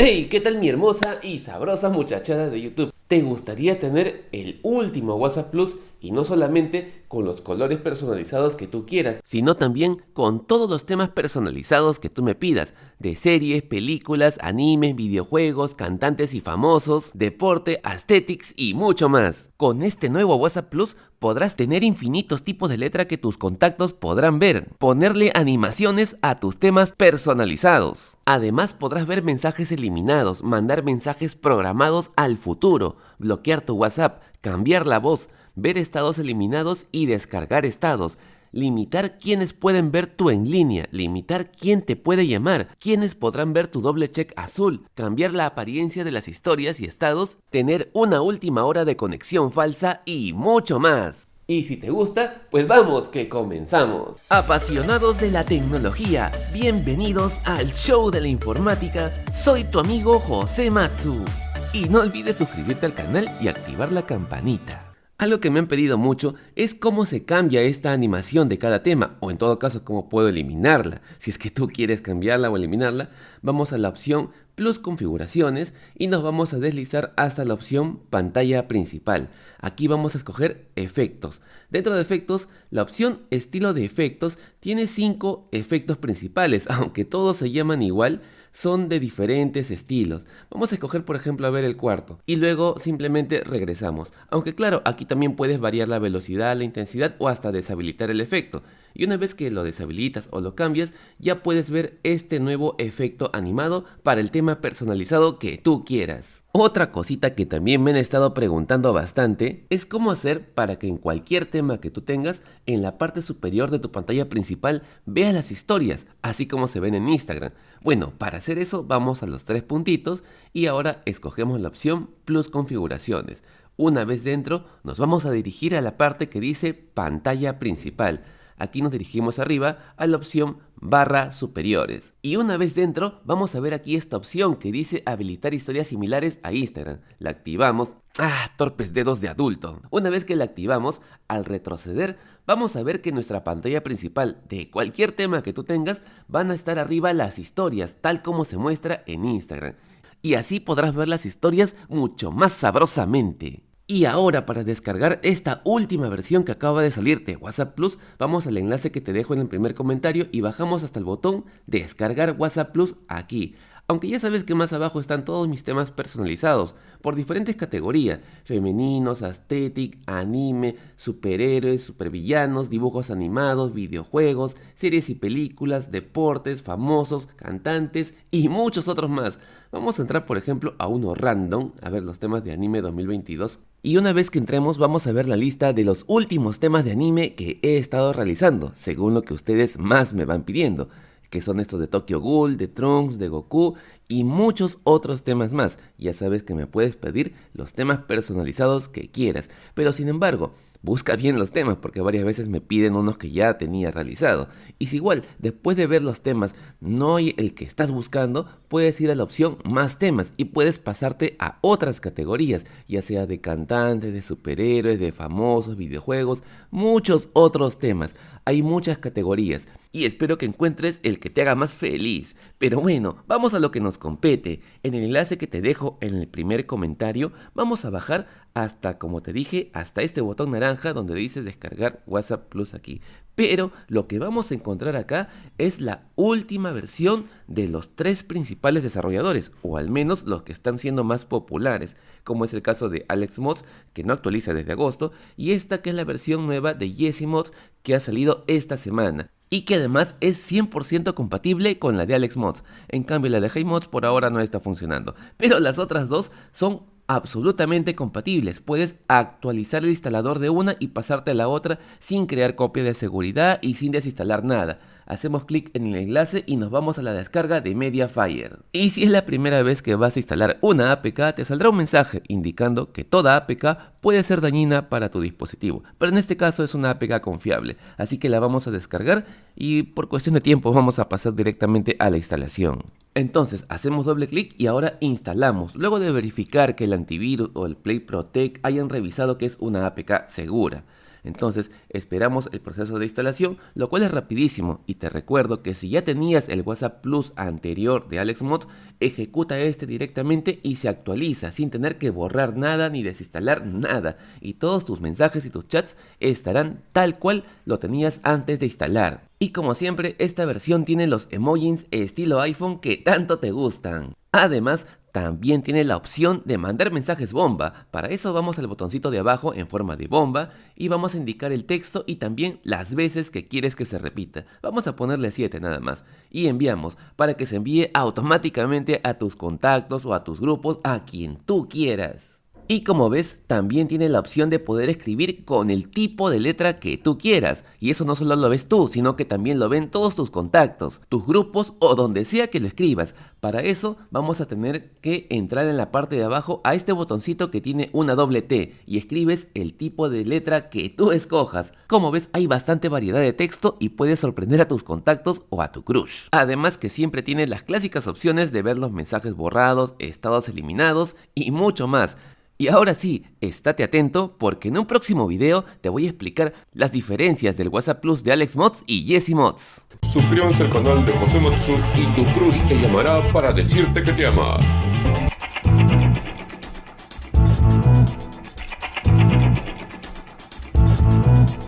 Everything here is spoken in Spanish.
Hey, ¿qué tal mi hermosa y sabrosa muchachada de YouTube? ¿Te gustaría tener el último WhatsApp Plus y no solamente con los colores personalizados que tú quieras, sino también con todos los temas personalizados que tú me pidas, de series, películas, animes, videojuegos, cantantes y famosos, deporte, aesthetics y mucho más. Con este nuevo WhatsApp Plus podrás tener infinitos tipos de letra que tus contactos podrán ver, ponerle animaciones a tus temas personalizados. Además podrás ver mensajes eliminados, mandar mensajes programados al futuro, bloquear tu WhatsApp, cambiar la voz, ver estados eliminados y descargar estados, limitar quienes pueden ver tu en línea, limitar quién te puede llamar, quienes podrán ver tu doble check azul, cambiar la apariencia de las historias y estados, tener una última hora de conexión falsa y mucho más. Y si te gusta, pues vamos que comenzamos. Apasionados de la tecnología, bienvenidos al show de la informática. Soy tu amigo José Matsu. Y no olvides suscribirte al canal y activar la campanita. Algo que me han pedido mucho es cómo se cambia esta animación de cada tema, o en todo caso cómo puedo eliminarla. Si es que tú quieres cambiarla o eliminarla, vamos a la opción Plus Configuraciones y nos vamos a deslizar hasta la opción Pantalla Principal. Aquí vamos a escoger Efectos. Dentro de Efectos, la opción Estilo de Efectos tiene 5 efectos principales, aunque todos se llaman igual, son de diferentes estilos. Vamos a escoger por ejemplo a ver el cuarto y luego simplemente regresamos. Aunque claro, aquí también puedes variar la velocidad, la intensidad o hasta deshabilitar el efecto. Y una vez que lo deshabilitas o lo cambias, ya puedes ver este nuevo efecto animado para el tema personalizado que tú quieras. Otra cosita que también me han estado preguntando bastante es cómo hacer para que en cualquier tema que tú tengas, en la parte superior de tu pantalla principal veas las historias, así como se ven en Instagram. Bueno, para hacer eso vamos a los tres puntitos y ahora escogemos la opción Plus Configuraciones. Una vez dentro, nos vamos a dirigir a la parte que dice Pantalla Principal. Aquí nos dirigimos arriba a la opción barra superiores. Y una vez dentro, vamos a ver aquí esta opción que dice habilitar historias similares a Instagram. La activamos. ¡Ah! Torpes dedos de adulto. Una vez que la activamos, al retroceder, vamos a ver que nuestra pantalla principal de cualquier tema que tú tengas, van a estar arriba las historias, tal como se muestra en Instagram. Y así podrás ver las historias mucho más sabrosamente. Y ahora para descargar esta última versión que acaba de salir de WhatsApp Plus, vamos al enlace que te dejo en el primer comentario y bajamos hasta el botón descargar WhatsApp Plus aquí. Aunque ya sabes que más abajo están todos mis temas personalizados, por diferentes categorías, femeninos, aesthetic, anime, superhéroes, supervillanos, dibujos animados, videojuegos, series y películas, deportes, famosos, cantantes y muchos otros más. Vamos a entrar por ejemplo a uno random, a ver los temas de anime 2022. Y una vez que entremos vamos a ver la lista de los últimos temas de anime que he estado realizando, según lo que ustedes más me van pidiendo que son estos de Tokyo Ghoul, de Trunks, de Goku y muchos otros temas más. Ya sabes que me puedes pedir los temas personalizados que quieras, pero sin embargo, busca bien los temas porque varias veces me piden unos que ya tenía realizado. Y si igual, después de ver los temas, no hay el que estás buscando, puedes ir a la opción más temas y puedes pasarte a otras categorías, ya sea de cantantes, de superhéroes, de famosos, videojuegos, muchos otros temas. Hay muchas categorías y espero que encuentres el que te haga más feliz. Pero bueno, vamos a lo que nos compete. En el enlace que te dejo en el primer comentario, vamos a bajar hasta, como te dije, hasta este botón naranja donde dice descargar WhatsApp Plus aquí. Pero lo que vamos a encontrar acá es la última versión de los tres principales desarrolladores, o al menos los que están siendo más populares, como es el caso de Alex Mods, que no actualiza desde agosto, y esta que es la versión nueva de Jesse Mods que ha salido esta semana y que además es 100% compatible con la de Alex Mods. En cambio la de Hey Mods por ahora no está funcionando, pero las otras dos son absolutamente compatibles. Puedes actualizar el instalador de una y pasarte a la otra sin crear copia de seguridad y sin desinstalar nada. Hacemos clic en el enlace y nos vamos a la descarga de Mediafire. Y si es la primera vez que vas a instalar una APK, te saldrá un mensaje indicando que toda APK puede ser dañina para tu dispositivo, pero en este caso es una APK confiable, así que la vamos a descargar y por cuestión de tiempo vamos a pasar directamente a la instalación. Entonces hacemos doble clic y ahora instalamos, luego de verificar que el antivirus o el Play Protect hayan revisado que es una APK segura. Entonces esperamos el proceso de instalación, lo cual es rapidísimo y te recuerdo que si ya tenías el WhatsApp Plus anterior de AlexMod, ejecuta este directamente y se actualiza sin tener que borrar nada ni desinstalar nada y todos tus mensajes y tus chats estarán tal cual lo tenías antes de instalar. Y como siempre, esta versión tiene los emojis estilo iPhone que tanto te gustan. Además, también tiene la opción de mandar mensajes bomba. Para eso vamos al botoncito de abajo en forma de bomba y vamos a indicar el texto y también las veces que quieres que se repita. Vamos a ponerle 7 nada más. Y enviamos para que se envíe automáticamente a tus contactos o a tus grupos a quien tú quieras. Y como ves, también tiene la opción de poder escribir con el tipo de letra que tú quieras. Y eso no solo lo ves tú, sino que también lo ven todos tus contactos, tus grupos o donde sea que lo escribas. Para eso vamos a tener que entrar en la parte de abajo a este botoncito que tiene una doble T y escribes el tipo de letra que tú escojas. Como ves, hay bastante variedad de texto y puedes sorprender a tus contactos o a tu crush. Además que siempre tiene las clásicas opciones de ver los mensajes borrados, estados eliminados y mucho más. Y ahora sí, estate atento porque en un próximo video te voy a explicar las diferencias del WhatsApp Plus de Alex Mods y Jesse Mods. Suscríbanse al canal de José Matsu y tu crush te llamará para decirte que te ama.